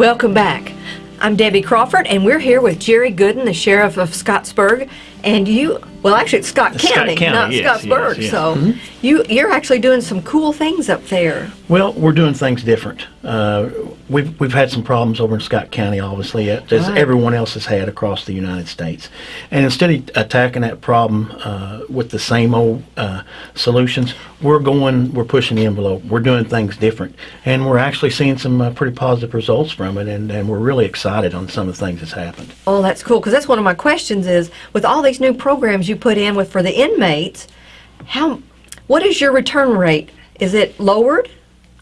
Welcome back. I'm Debbie Crawford, and we're here with Jerry Goodin, the sheriff of Scottsburg. And you, well, actually, it's Scott Scott County, County, not yes, Scottsburg. yes, yes. So mm-hmm. you, you're actually doing some cool things up there. Well, we're doing things different. Uh, we've we've had some problems over in Scott County, obviously, uh, as Right. everyone else has had across the United States. And instead of attacking that problem uh, with the same old uh, solutions, we're going, we're pushing the envelope. We're doing things different, and we're actually seeing some uh, pretty positive results from it. And, and we're really excited on some of the things that's happened. Oh, that's cool, because that's one of my questions is, with all these new programs you put in with for the inmates, how, what is your return rate? Is it lowered,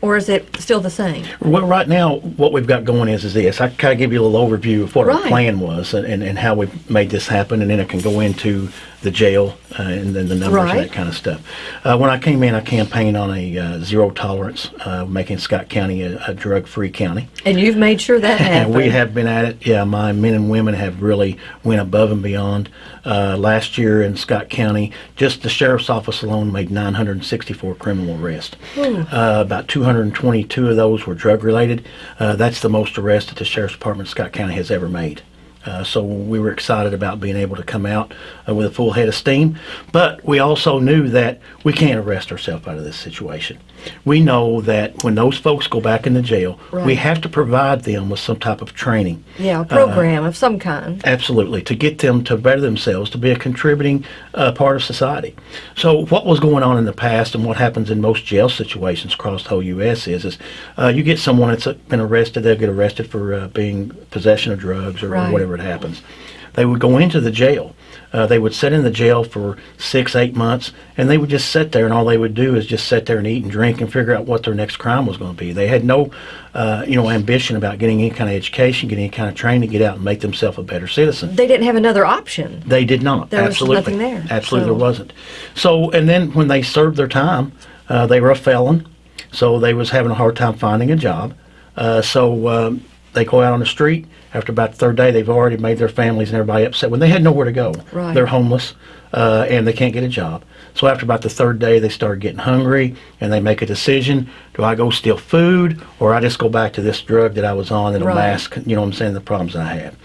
or is it still the same? Well, right now, what we've got going is, is this. I kind of give you a little overview of what our plan was and, and, and how we made this happen, and then I can go into the jail uh, and then the numbers Right. and that kind of stuff. Uh, when I came in, I campaigned on a uh, zero tolerance, uh, making Scott County a, a drug-free county. And you've made sure that happened. we have been at it. Yeah, my men and women have really went above and beyond. Uh, last year in Scott County, just the sheriff's office alone made 964 criminal arrests. Uh, about 222 of those were drug related. Uh, that's the most arrests that the sheriff's department of Scott County has ever made. Uh, so we were excited about being able to come out uh, with a full head of steam. But we also knew that we can't arrest ourselves out of this situation. We know that when those folks go back into jail, we have to provide them with some type of training. yeah, a program of some kind. Absolutely, to get them to better themselves, to be a contributing uh, part of society. So, what was going on in the past, and what happens in most jail situations across the whole U.S. is, is uh, you get someone that's been arrested, they'll get arrested for uh, being possession of drugs or, Right. whatever it happens. They would go into the jail. Uh, they would sit in the jail for six, eight months, and they would just sit there, and all they would do is just sit there and eat and drink and figure out what their next crime was going to be. They had no, uh, you know, ambition about getting any kind of education, getting any kind of training to get out and make themselves a better citizen. They didn't have another option. They did not. There was Absolutely. nothing there, Absolutely, so- there wasn't. So, and then when they served their time, uh, they were a felon, so they was having a hard time finding a job. Uh, so um, they go out on the street. After about the third day, they've already made their families and everybody upset when they had nowhere to go. Right. They're homeless uh, and they can't get a job. So after about the third day, they start getting hungry and they make a decision: Do I go steal food or I just go back to this drug that I was on that'll Right. mask, you know, what I'm saying, the problems I have.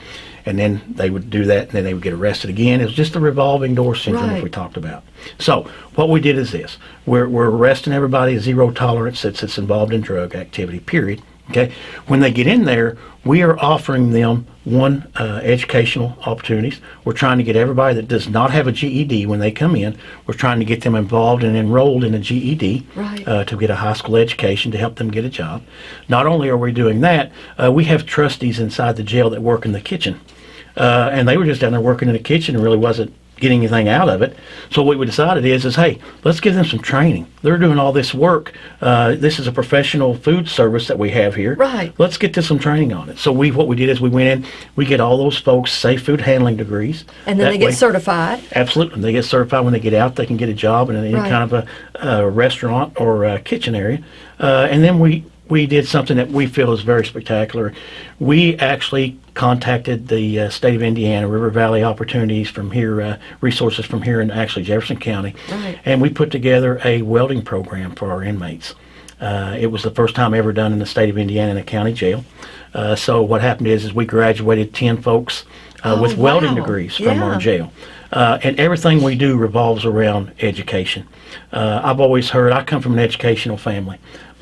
And then they would do that, and then they would get arrested again. It was just the revolving door syndrome Right. we talked about. So what we did is this: we're, we're arresting everybody zero tolerance that's, that's involved in drug activity. Period. Okay. When they get in there, we are offering them one uh, educational opportunities. We're trying to get everybody that does not have a GED when they come in. We're trying to get them involved and enrolled in a GED Right. uh, to get a high school education to help them get a job. Not only are we doing that, uh, we have trustees inside the jail that work in the kitchen. Uh, and they were just down there working in the kitchen and really wasn't getting anything out of it. So what we decided is, is hey, let's give them some training. They're doing all this work. Uh, this is a professional food service that we have here. Right. Let's get them some training on it. So we, what we did is we went in, we get all those folks safe food handling degrees. And then That they get way- certified. Absolutely. They get certified when they get out. They can get a job in any Right. kind of a, a restaurant or a kitchen area. Uh, and then we, we did something that we feel is very spectacular. We actually contacted the uh, state of Indiana, River Valley Opportunities from here, uh, resources from here in actually Jefferson County. Right. And we put together a welding program for our inmates. Uh, it was the first time ever done in the state of Indiana in a county jail. Uh, so what happened is, is we graduated 10 folks uh, Oh, with welding wow. degrees from Yeah. our jail. Uh, and everything we do revolves around education. Uh, I've always heard, I come from an educational family.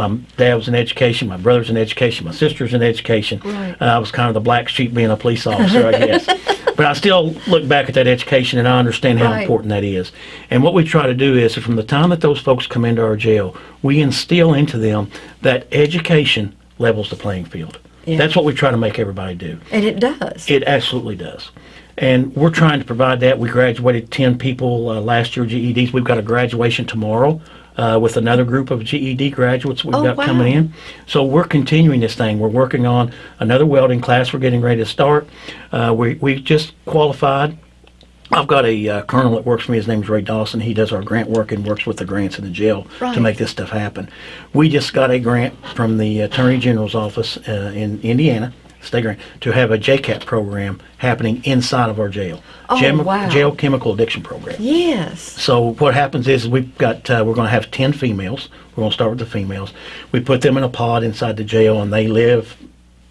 My dad was in education, my brother's in education, my sister's in education. Right. Uh, I was kind of the black sheep being a police officer, I guess. but I still look back at that education and I understand how Right. important that is. And what we try to do is, from the time that those folks come into our jail, we instill into them that education levels the playing field. Yeah. That's what we try to make everybody do. And it does. It absolutely does. And we're trying to provide that. We graduated 10 people uh, last year GEDs. We've got a graduation tomorrow uh, with another group of GED graduates we've Oh, got wow. coming in. So we're continuing this thing. We're working on another welding class we're getting ready to start. Uh, we, we just qualified. I've got a uh, colonel that works for me. His name's Ray Dawson. He does our grant work and works with the grants in the jail Right. to make this stuff happen. We just got a grant from the Attorney General's office uh, in Indiana, state grant, to have a JCAP program happening inside of our jail. Oh, Gem- wow. Jail Chemical Addiction Program. yes. So what happens is we've got uh, we're going to have ten females. We're going to start with the females. We put them in a pod inside the jail, and they live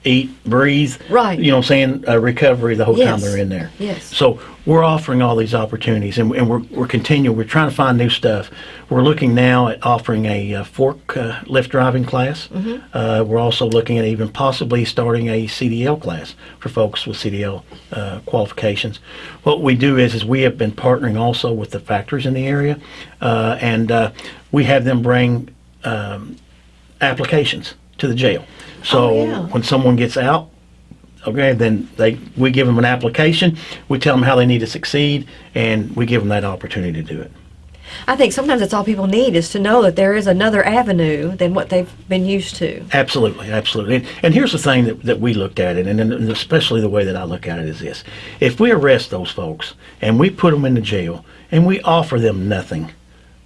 eat, breathe. Right. You know what I'm saying? Uh, recovery the whole time they're in there. Yes. So we're offering all these opportunities and, and we're, we're continuing. We're trying to find new stuff. We're looking now at offering a uh, fork uh, lift driving class. Mm-hmm. Uh, we're also looking at even possibly starting a CDL class for folks with CDL uh, qualifications. What we do is, is we have been partnering also with the factories in the area uh, and uh, we have them bring um, applications to the jail. So Oh, yeah. when someone gets out, okay, then they we give them an application. We tell them how they need to succeed, and we give them that opportunity to do it. I think sometimes that's all people need is to know that there is another avenue than what they've been used to. Absolutely, absolutely. And, and here's the thing that, that we looked at it, and, and especially the way that I look at it is this: if we arrest those folks and we put them into jail and we offer them nothing,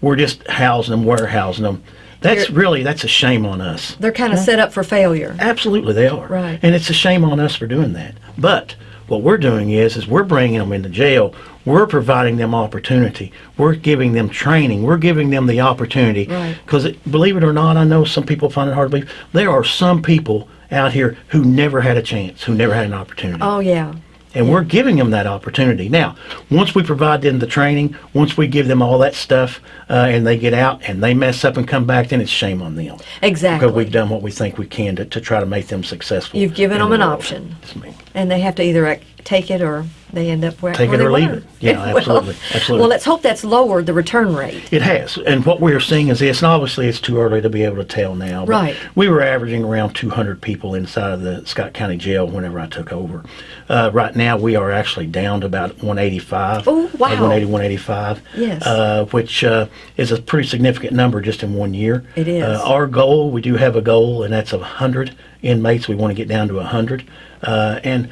we're just housing them, warehousing them. That's You're- really that's a shame on us. They're kind of set up for failure. Absolutely, they are. Right. And it's a shame on us for doing that. But what we're doing is, is we're bringing them into jail. We're providing them opportunity. We're giving them training. We're giving them the opportunity. Right. Because believe it or not, I know some people find it hard to believe. There are some people out here who never had a chance, who never had an opportunity. Oh yeah. And we're giving them that opportunity. Now, once we provide them the training, once we give them all that stuff, uh, and they get out and they mess up and come back, then it's shame on them. Exactly. Because we've done what we think we can to, to try to make them successful. You've given them the an world. option. And they have to either take it or they end up where Take where it or they leave it. Yeah, Well- absolutely, absolutely. Well, let's hope that's lowered the return rate. It has. And what we're seeing is this, and obviously it's too early to be able to tell now. but Right. We were averaging around 200 people inside of the Scott County Jail whenever I took over. Uh, right now, we are actually down to about 185. Oh, wow. Uh, 180, 185. Yes. Uh, which uh, is a pretty significant number just in one year. It is. Uh, our goal, we do have a goal, and that's 100 inmates. We want to get down to 100. Uh, and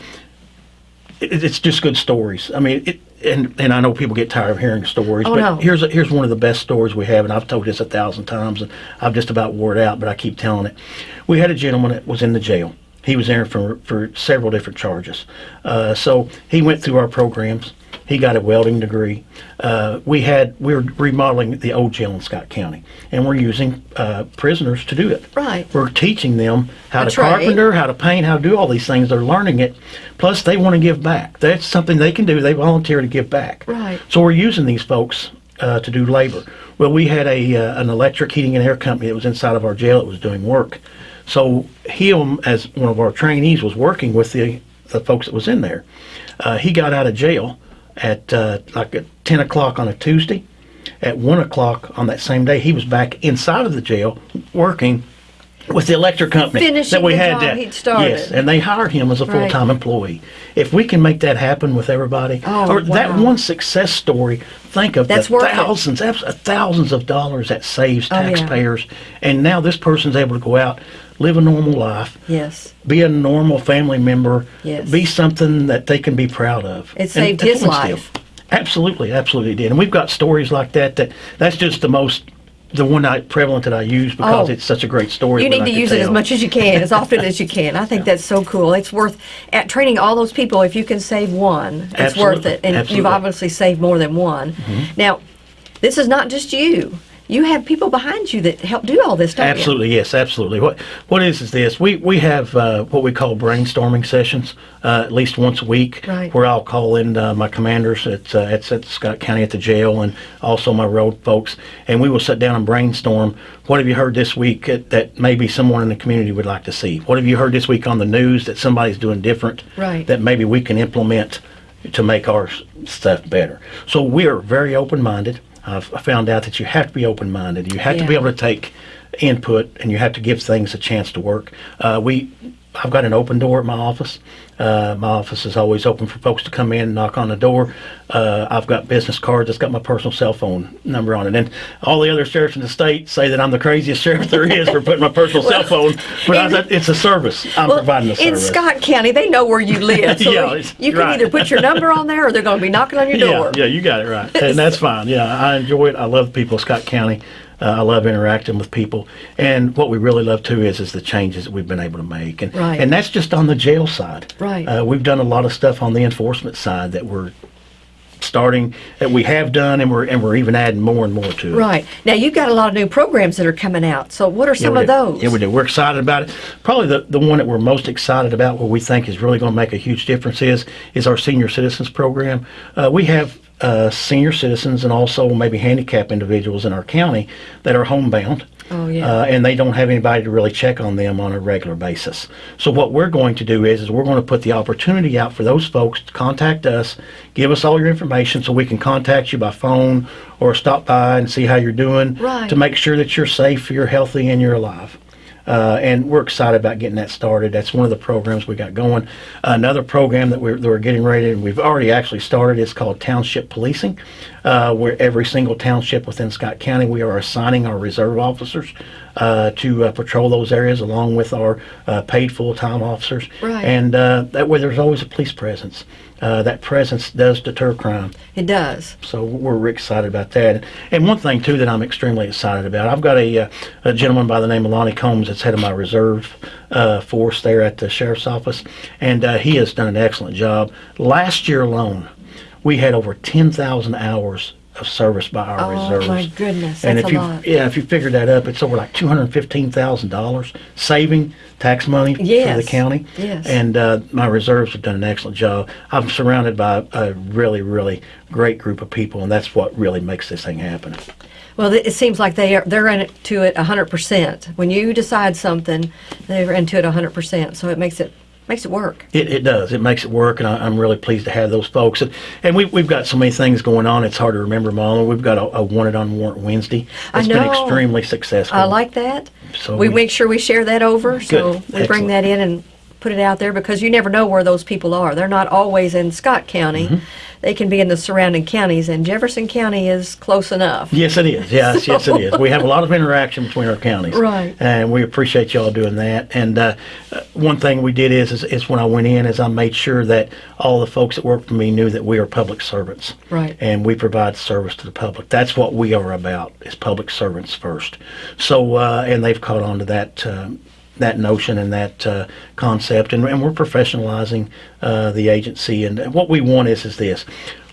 it, it's just good stories. I mean, it, and and I know people get tired of hearing stories, Oh, but no. here's a, here's one of the best stories we have, and I've told this a thousand times, and I've just about wore it out, but I keep telling it. We had a gentleman that was in the jail. He was there for for several different charges. Uh, so he went through our programs. He got a welding degree. Uh, we had we were remodeling the old jail in Scott County, and we're using uh, prisoners to do it. Right. We're teaching them how A to trade. carpenter, how to paint, how to do all these things. They're learning it. Plus, they want to give back. That's something they can do. They volunteer to give back. Right. So we're using these folks uh, to do labor. Well, we had a uh, an electric heating and air company that was inside of our jail that was doing work. So he, as one of our trainees, was working with the the folks that was in there. Uh, he got out of jail at uh, like at ten o'clock on a Tuesday. At one o'clock on that same day, he was back inside of the jail working with the electric company Finishing that we had that he'd started. yes, and they hired him as a full-time employee. If we can make that happen with everybody, Oh, or that one success story, think of That's the worth it. thousands, thousands of dollars that saves Oh, yeah. taxpayers, and now this person's able to go out, live a normal life, Yes. be a normal family member, Yes. be something that they can be proud of. It saved that's his life. still- Absolutely, absolutely did. And we've got stories like that. That that's just the most, the one I prevalent that I use because Oh. it's such a great story. You need to use it as much as you can, as often as you can. I think that's so cool. It's worth at training all those people. If you can save one, it's worth it. And you've Mm-hmm. obviously saved more than one. Now, this is not just you. You have people behind you that help do all this, don't you? Absolutely, yes, absolutely. What what is is this? We we have uh, what we call brainstorming sessions uh, at least once a week, Right. where I'll call in uh, my commanders at uh, at, at Scott County at the jail, and also my road folks, and we will sit down and brainstorm. What have you heard this week that, that maybe someone in the community would like to see? What have you heard this week on the news that somebody's doing different? Right. That maybe we can implement to make our stuff better. So we are very open-minded. I've I found out that you have to be open-minded. You have to be able to take input, and you have to give things a chance to work. Uh, we, I've got an open door at my office. Uh, my office is always open for folks to come in and knock on the door. Uh, I've got business cards that's got my personal cell phone number on it. And all the other sheriffs in the state say that I'm the craziest sheriff there is for putting my personal cell phone. But in- it's a service. I'm Well, providing a in. Scott County, they know where you live. So Yeah, you can right. either put your number on there or they're going to be knocking on your door. Yeah, yeah, you got it right, and that's fine. Yeah, I enjoy it. I love people of Scott County. Uh, I love interacting with people, and what we really love too is is the changes that we've been able to make, and Right. and that's just on the jail side. Right. Uh, we've done a lot of stuff on the enforcement side that we're starting that we have done, and we're and we're even adding more and more to it. Right. Now, you've got a lot of new programs that are coming out. So, what are some we of those? Yeah, we do. We're excited about it. Probably the, the one that we're most excited about, what we think is really going to make a huge difference, is is our senior citizens program. Uh, we have uh, senior citizens and also maybe handicapped individuals in our county that are homebound. Oh, yeah. Uh, and they don't have anybody to really check on them on a regular basis. So what we're going to do is, is we're going to put the opportunity out for those folks to contact us, give us all your information, so we can contact you by phone or stop by and see how you're doing Right. to make sure that you're safe, you're healthy, and you're alive. Uh, and we're excited about getting that started. That's one of the programs we got going. Another program that we're, that we're getting ready, and we've already actually started, is called Township Policing, uh, where every single township within Scott County, we are assigning our reserve officers uh, to uh, patrol those areas along with our uh, paid full-time officers. Right. And uh, that way there's always a police presence. Uh, that presence does deter crime. it does. So we're excited about that. And one thing too that I'm extremely excited about, I've got a, a gentleman by the name of Lonnie Combs that's head of my reserve uh, force there at the sheriff's office, and uh, he has done an excellent job. Last year alone, we had over 10,000 hours of service by our Oh, reserves. my goodness, and if a you lot. yeah, if you figure that up, it's over like two hundred fifteen thousand dollars saving tax money for the county. yes. And uh, my reserves have done an excellent job. I'm surrounded by a really, really great group of people, and that's what really makes this thing happen. Well, it seems like they are they're into it 100%. When you decide something, they're into it 100%. So it makes it makes it work. It, it does. It makes it work, and I, I'm really pleased to have those folks. And, and we, we've got so many things going on, it's hard to remember them all. We've got a, a Wanted on Warrant Wednesday. I It's been extremely successful. I like that. So we we- make sure we share that over. So Good. we bring that in and put it out there because you never know where those people are. They're not always in Scott County. Mm-hmm. They can be in the surrounding counties, and Jefferson County is close enough. Yes, it is. Yes, yes, it is. We have a lot of interaction between our counties, Right. And we appreciate y'all doing that. And uh, uh, one thing we did is, is, is when I went in, is I made sure that all the folks that work for me knew that we are public servants, Right. And we provide service to the public. That's what we are about: is public servants first. So, uh, and they've caught on to that. Um, that notion and that uh, concept, and, and we're professionalizing uh, the agency. And what we want is is this: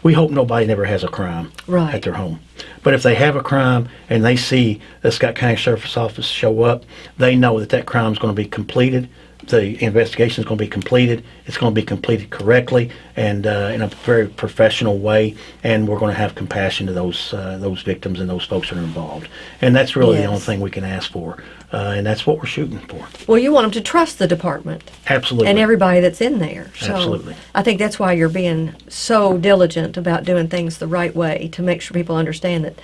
we hope nobody never has a crime Right. at their home. But if they have a crime and they see the Scott County Sheriff's Office show up, they know that that crime is going to be completed. The investigation is going to be completed. It's going to be completed correctly and uh, in a very professional way. And we're going to have compassion to those uh, those victims and those folks that are involved. And that's really the only thing we can ask for. Uh, and that's what we're shooting for. Well, you want them to trust the department Absolutely. and everybody that's in there. So Absolutely. I think that's why you're being so diligent about doing things the right way to make sure people understand that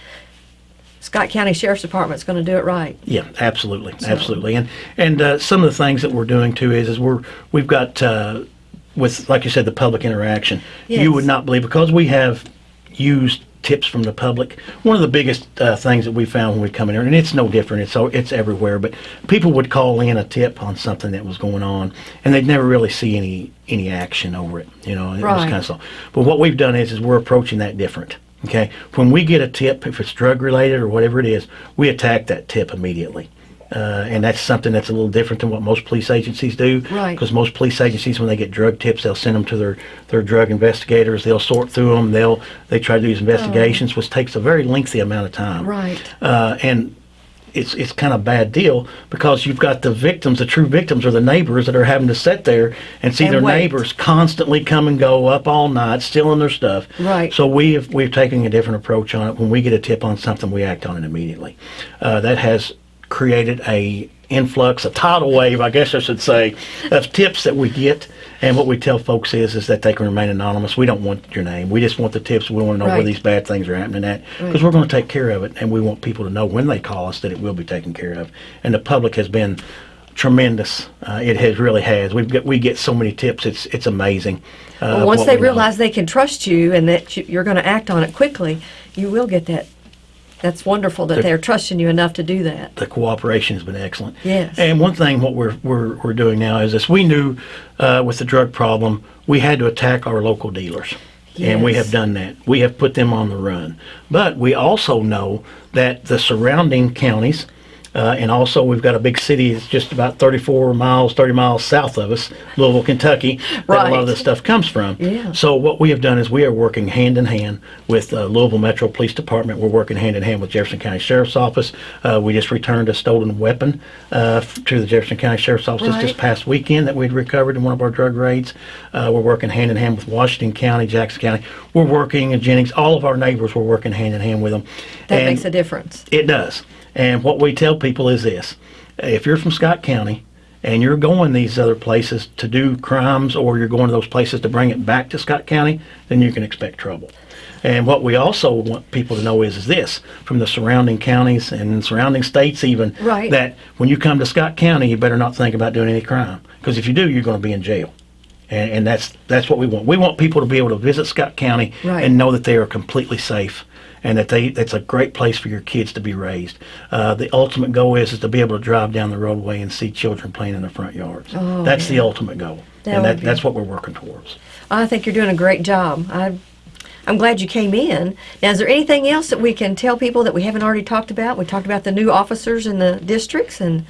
Scott County Sheriff's Department's going to do it right. Yeah, absolutely, absolutely. And and uh, some of the things that we're doing too is is we're we've got uh, with like you said the public interaction. Yes. You would not believe because we have used tips from the public. One of the biggest uh, things that we found when we come in here, and it's no different. It's so it's everywhere. But people would call in a tip on something that was going on, and they'd never really see any any action over it. You know, and it was kind of so. But what we've done is is we're approaching that different. Okay, when we get a tip, if it's drug related or whatever it is, we attack that tip immediately. Uh, and that's something that's a little different than what most police agencies do. Right. Because most police agencies, when they get drug tips, they'll send them to their, their drug investigators. They'll sort through them. They'll they try to do these investigations, which takes a very lengthy amount of time. Right. Uh, and it's it's kind of a bad deal because you've got the victims, the true victims, are the neighbors that are having to sit there and see And their wait. neighbors constantly come and go up all night, stealing their stuff. Right. So we have we've taken a different approach on it. When we get a tip on something, we act on it immediately. Uh, that has created a influx, a tidal wave, I guess I should say, of tips that we get. And what we tell folks is is that they can remain anonymous. We don't want your name. We just want the tips. We want to know where these bad things are happening at because Right. we're going to take care of it, and we want people to know when they call us that it will be taken care of. And the public has been tremendous. Uh, it has really has. We've got we get so many tips. It's it's amazing. Uh, Well, once they we know. realize they can trust you and that you're going to act on it quickly, you will get that. That's wonderful that The- they're trusting you enough to do that. the cooperation has been excellent. Yes. And one thing, what we're we're, we're doing now is this: we knew uh, with the drug problem, we had to attack our local dealers, and we have done that. We have put them on the run. But we also know that the surrounding counties. Uh, and also, we've got a big city that's just about 34 miles, 30 miles south of us, Louisville, Kentucky, that a lot of this stuff comes from. Yeah. So what we have done is we are working hand in hand with uh, Louisville Metro Police Department. We're working hand in hand with Jefferson County Sheriff's Office. Uh, we just returned a stolen weapon uh, to the Jefferson County Sheriff's Office this past weekend that we'd recovered in one of our drug raids. Uh, we're working hand in hand with Washington County, Jackson County. We're working in Jennings. All of our neighbors, we're working hand in hand with them. That And- makes a difference. it does. And what we tell people is this if you're from Scott County and you're going these other places to do crimes or you're going to those places to bring it back to Scott County, then you can expect trouble. And what we also want people to know is, is this from the surrounding counties and surrounding states, even Right. that when you come to Scott County, you better not think about doing any crime because if you do, you're going to be in jail. And, and that's that's what we want. We want people to be able to visit Scott County Right. and know that they are completely safe and that they it's a great place for your kids to be raised. Uh, the ultimate goal is is to be able to drive down the roadway and see children playing in the front yards. Oh, that's the ultimate goal, That and that, that's what we're working towards. I think you're doing a great job. I, I'm glad you came in. Now, is there anything else that we can tell people that we haven't already talked about? We talked about the new officers in the districts, and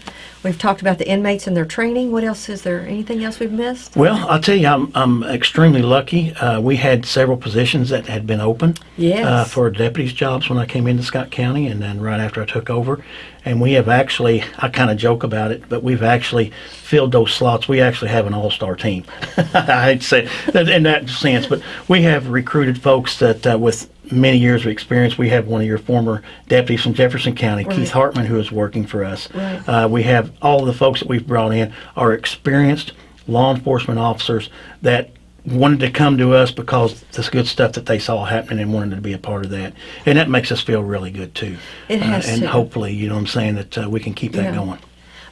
we've talked about the inmates and their training. What else is there? Anything else we've missed? Well, I'll tell you, I'm, I'm extremely lucky. Uh, we had several positions that had been open Yes. uh, for deputies' jobs when I came into Scott County, and then right after I took over. And we have actually, I kind of joke about it, but we've actually filled those slots. We actually have an all-star team. I'd say in that sense, but we have recruited folks that uh, with many years of experience. We have one of your former deputies from Jefferson County, Right. Keith Hartman, who is working for us. Right. Uh, we have all the folks that we've brought in are experienced law enforcement officers that wanted to come to us because this good stuff that they saw happening and wanted to be a part of that. And that makes us feel really good too. It has uh, and to. hopefully, you know what I'm saying, that uh, we can keep that Yeah. going.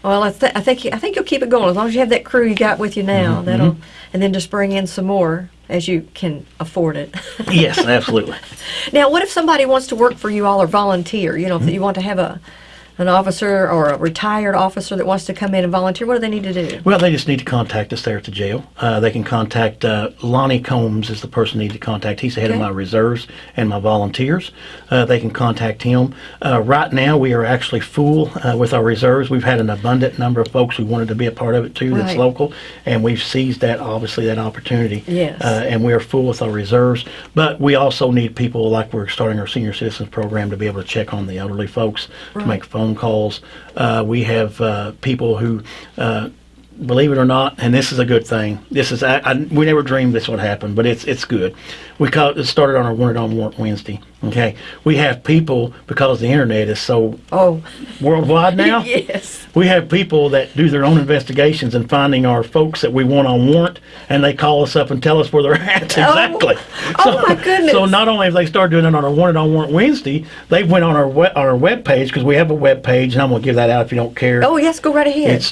Well, I, th- I think I think you'll keep it going as long as you have that crew you got with you now. Mm-hmm, That'll, and then just bring in some more as you can afford it. yes, absolutely. Now, what if somebody wants to work for you all or volunteer? You know, Mm-hmm. if you want to have a an officer or a retired officer that wants to come in and volunteer, what do they need to do? Well, they just need to contact us there at the jail. Uh, they can contact uh, Lonnie Combs is the person they need to contact. He's the head Okay. of my reserves and my volunteers. Uh, they can contact him. Uh, right now, we are actually full uh, with our reserves. We've had an abundant number of folks who wanted to be a part of it too. That's local, and we've seized that obviously that opportunity. Yes. Uh, and we are full with our reserves. But we also need people like we're starting our senior citizens program to be able to check on the elderly folks, Right. to make phone calls. Uh, we have uh, people who. Uh, believe it or not, and this is a good thing. This is I, I, we never dreamed this would happen, but it's it's good. We call it, it started on our Wanted on Warrant Wednesday. Okay, we have people because the internet is so Oh, worldwide now. yes. We have people that do their own investigations and finding our folks that we want on warrant, and they call us up and tell us where they're at oh. exactly. Oh, my goodness. So not only have they started doing it on our Wanted on Warrant Wednesday, they've went on our we- on our web page because we have a web page, and I'm going to give that out if you don't care. Oh, yes. Go right ahead. It's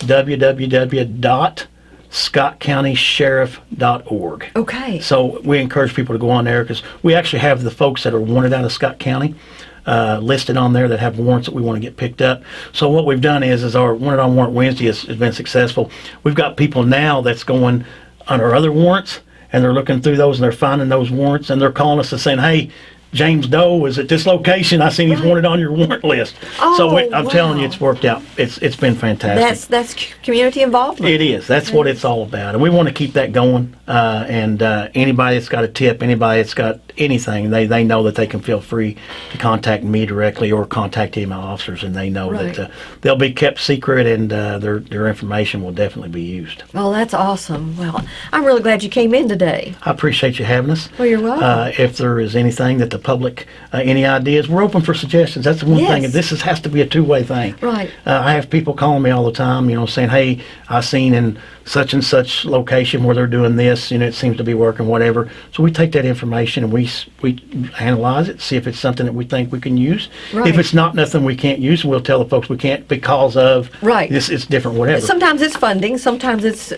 www.scottcountysheriff.org. okay. So we encourage people to go on there because we actually have the folks that are wanted out of Scott County uh, listed on there that have warrants that we want to get picked up. So what we've done is, is our wanted on warrant Wednesday has, has been successful. We've got people now that's going on our other warrants and they're looking through those and they're finding those warrants and they're calling us and saying, hey. James Doe is at this location. I seen he's Right. wanted on your warrant list. so Oh, we, I'm telling you, it's worked out. It's it's been fantastic. That's that's community involvement. It is. That's what it's all about, and we want to keep that going. Uh, and uh, anybody that's got a tip, anybody that's got anything, they, they know that they can feel free to contact me directly or contact any of my officers, and they know Right. that uh, they'll be kept secret and uh, their their information will definitely be used. Well, that's awesome. Well, I'm really glad you came in today. I appreciate you having us. Well, you're welcome. Uh, if there is anything that the public, uh, any ideas, we're open for suggestions. That's the one thing. This is, has to be a two-way thing. Right. Uh, I have people calling me all the time, you know, saying, "Hey, I seen in such and such location where they're doing this, you know, it seems to be working, whatever." So we take that information and we we analyze it, see if it's something that we think we can use. Right. If it's not nothing we can't use, we'll tell the folks we can't because of Right. This it's different, whatever. Sometimes it's funding, sometimes it's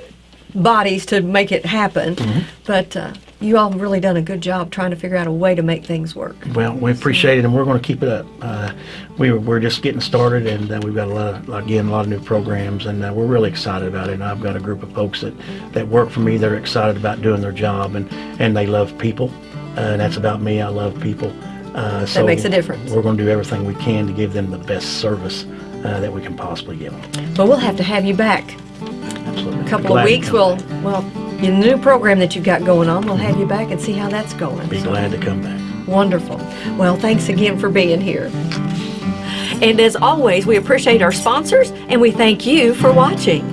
bodies to make it happen. Mm-hmm. But uh, you all have really done a good job trying to figure out a way to make things work. Well, we appreciate it, and we're going to keep it up. Uh, we, we're just getting started, and uh, we've got a lot of, again, a lot of new programs, and uh, we're really excited about it. And I've got a group of folks that, that work for me that are excited about doing their job, and, and they love people. Uh, and that's about me. I love people. Uh, so makes a difference. We're going to do everything we can to give them the best service uh, that we can possibly give them. But we'll have to have you back Absolutely. a couple of weeks. We'll, well, in the new program that you've got going on, we'll have you back and see how that's going. Be So, glad to come back. Wonderful. Well, thanks again for being here. And as always, we appreciate our sponsors and we thank you for watching.